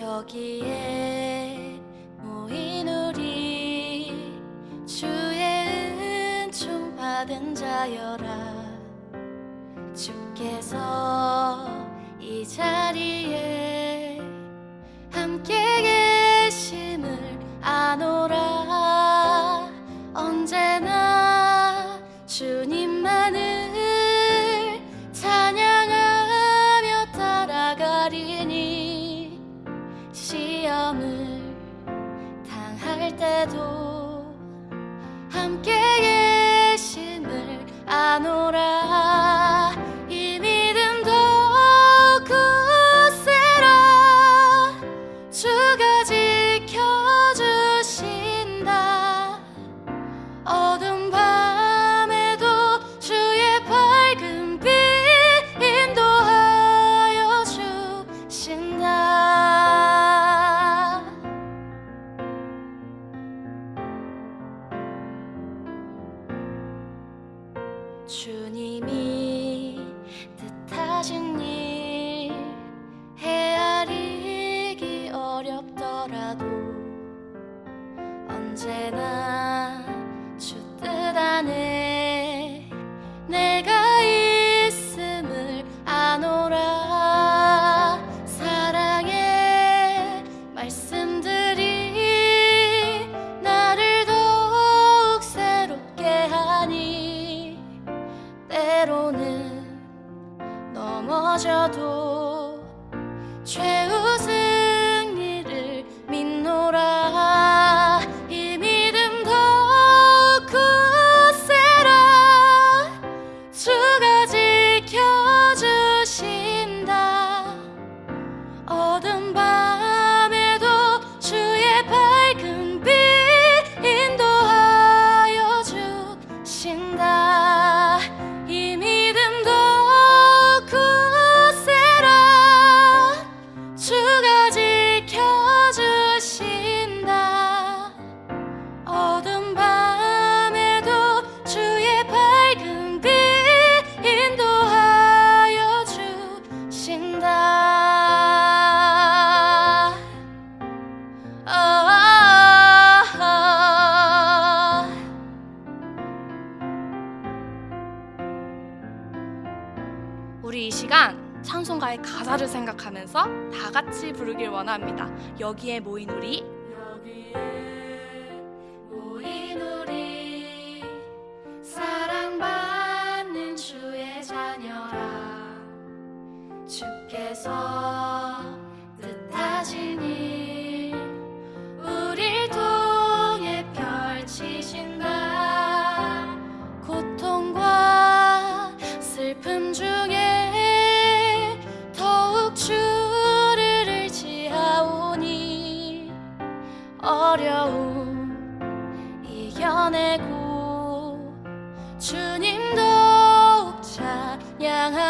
여기에 모인 우리 주의 은총 받은 자여라. 주께서 이 자리에 dedos. 주님이 뜻하신 일 헤아리기 어렵더라도 언제나 주뜻 안에 角度 시간 찬송가의 가사를 생각하면서 다 같이 부르길 원합니다. 여기에 모인 우리 내고 주님 더욱 찬양하